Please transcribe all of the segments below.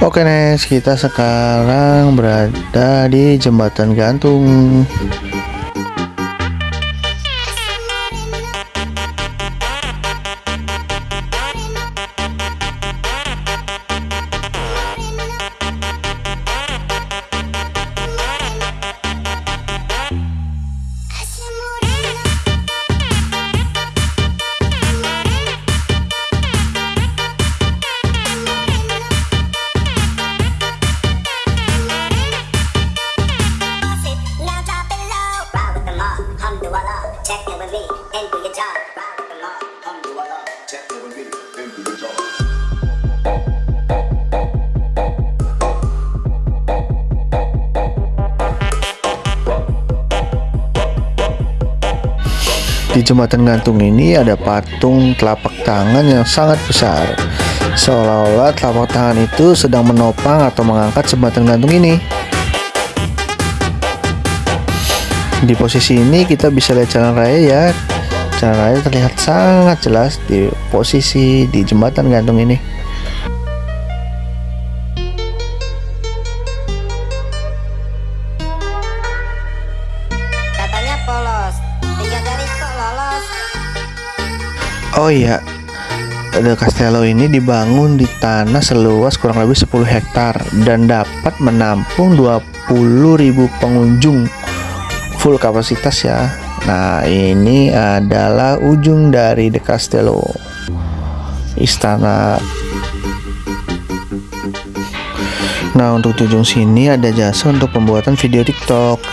Oke Nes, kita sekarang berada di jembatan gantung. Check your job. Your job. Di jembatan gantung ini ada patung telapak tangan yang sangat besar. Seolah-olah telapak tangan itu sedang menopang atau mengangkat jembatan gantung ini. Di posisi ini kita bisa lihat jalan raya ya. Jalan raya terlihat sangat jelas di posisi di jembatan gantung ini. Katanya polos. Tiga jari kok lolos. Oh iya, The Castello ini dibangun di tanah seluas kurang lebih 10 hektar dan dapat menampung 20.000 pengunjung full kapasitas ya. Nah, ini adalah ujung dari The Castello. Istana. Nah, untuk ujung sini ada jasa untuk pembuatan video TikTok.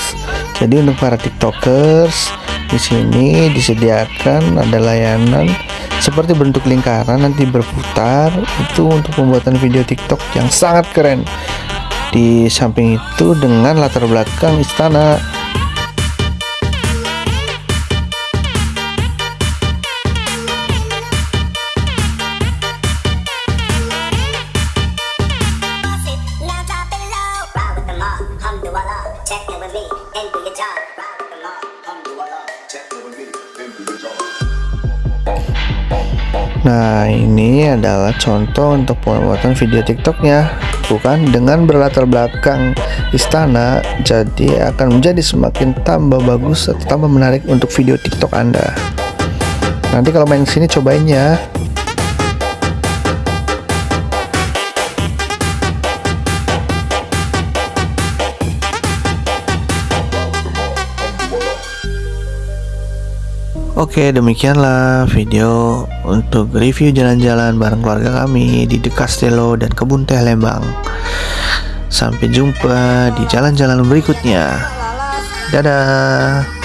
Jadi untuk para TikTokers di sini disediakan ada layanan seperti bentuk lingkaran nanti berputar itu untuk pembuatan video TikTok yang sangat keren. Di samping itu dengan latar belakang istana Nah ini adalah contoh untuk pembuatan video TikToknya. Bukan dengan berlatar belakang istana Jadi akan menjadi semakin tambah bagus atau tambah menarik untuk video TikTok Anda. Nanti kalau main sini cobain ya Oke demikianlah video untuk review jalan-jalan bareng keluarga kami di The Castello dan Kebun Teh Lembang. Sampai jumpa di jalan-jalan berikutnya. Dadah